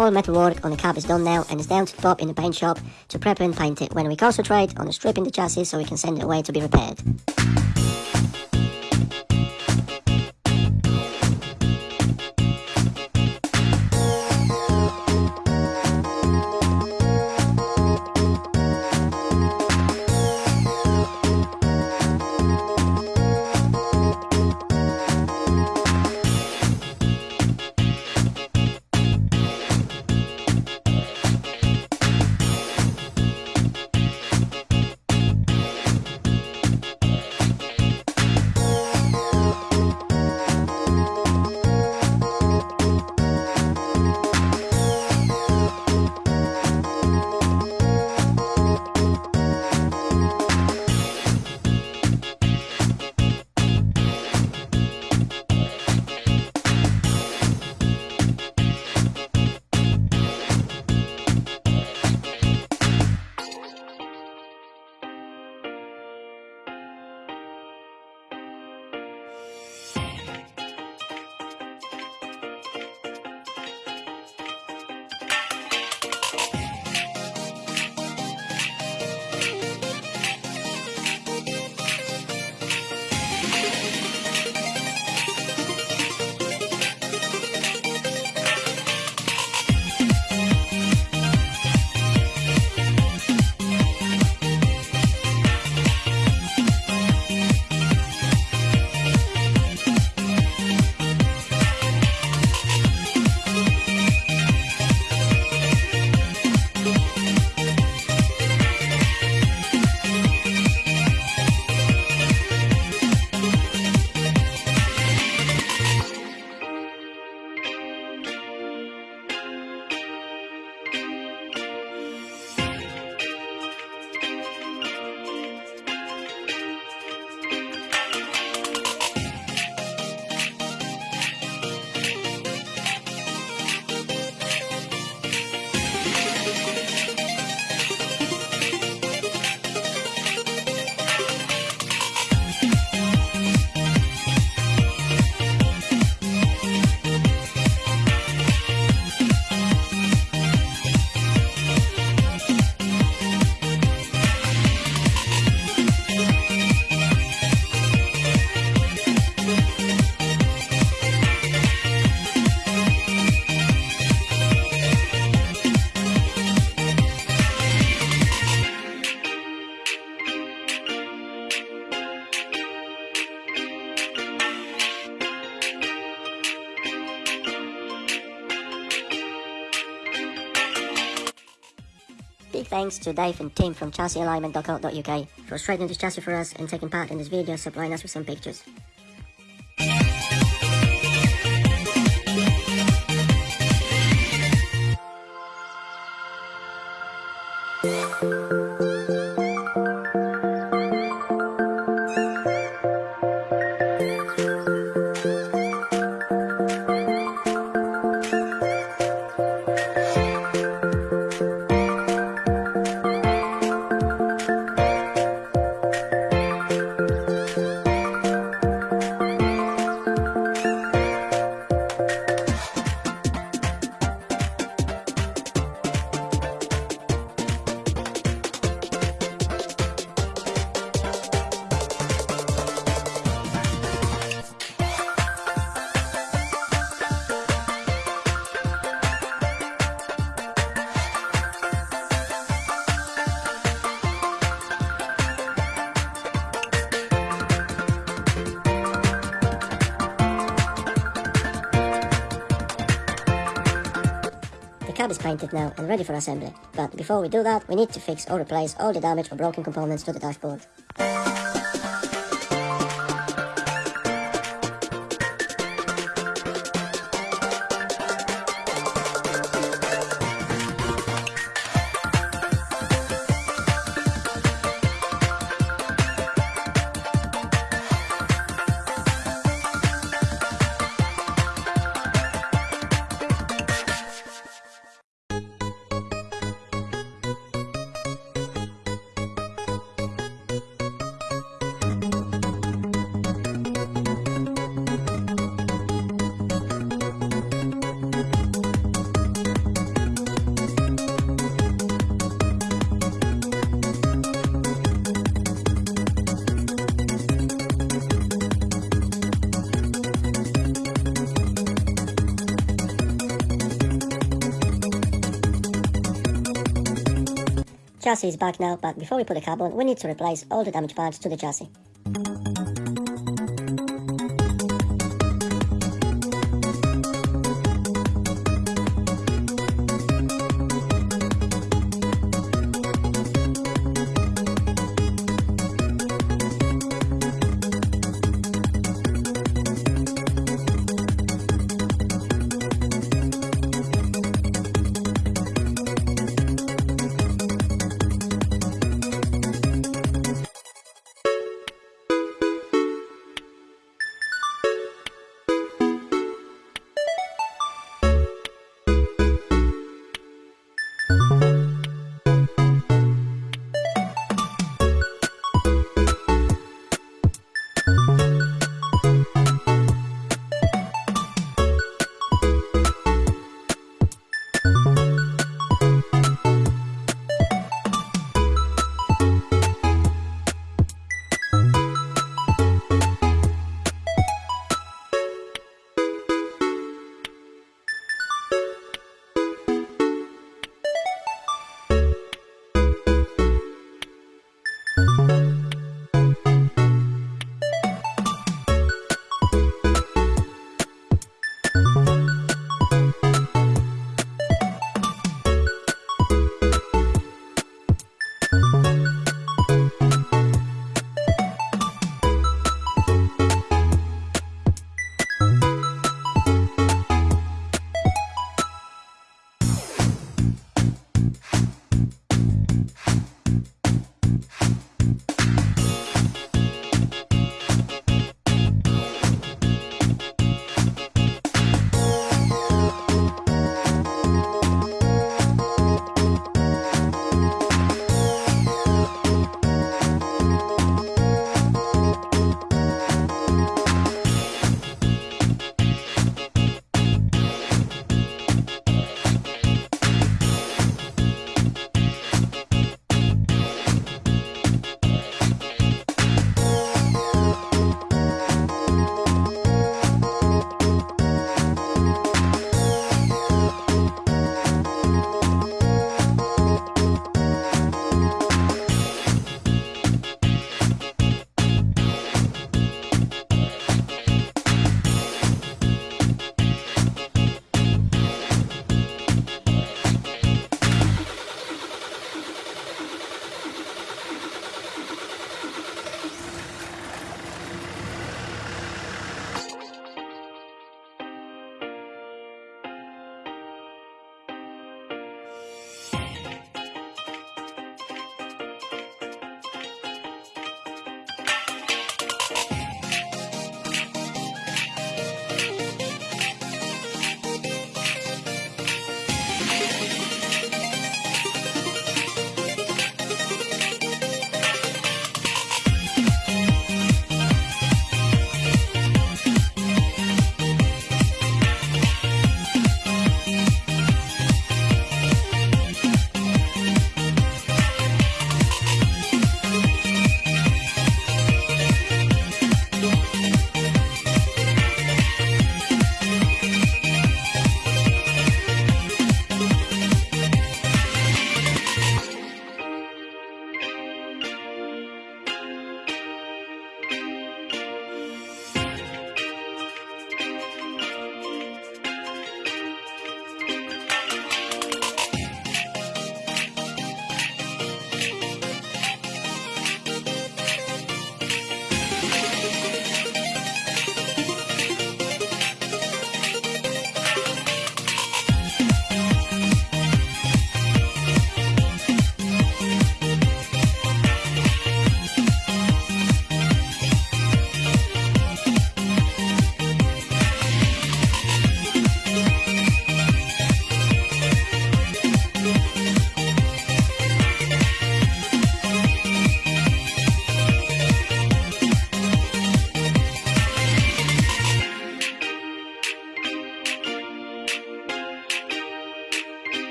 all metal work on the cab is done now and it's down to the top in the paint shop to prep and paint it when we concentrate on stripping the chassis so we can send it away to be repaired. Thanks to Dave and Tim from chassisalignment.co.uk for straightening this chassis for us and taking part in this video supplying us with some pictures. Painted now and ready for assembly, but before we do that, we need to fix or replace all the damaged or broken components to the dashboard. Chassis is back now, but before we put the cab on, we need to replace all the damaged parts to the chassis.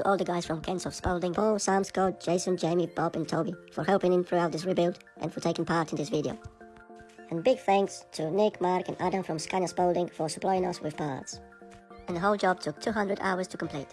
To all the guys from Kensov Spalding, Paul, Sam, Scott, Jason, Jamie, Bob and Toby for helping in throughout this rebuild and for taking part in this video. And big thanks to Nick, Mark and Adam from Scania Spalding for supplying us with parts. And the whole job took 200 hours to complete.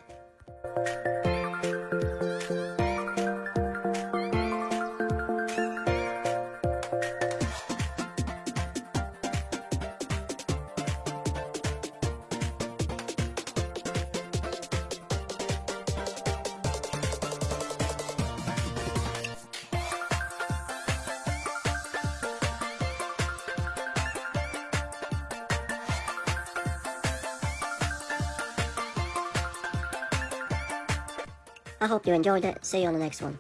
I hope you enjoyed it. See you on the next one.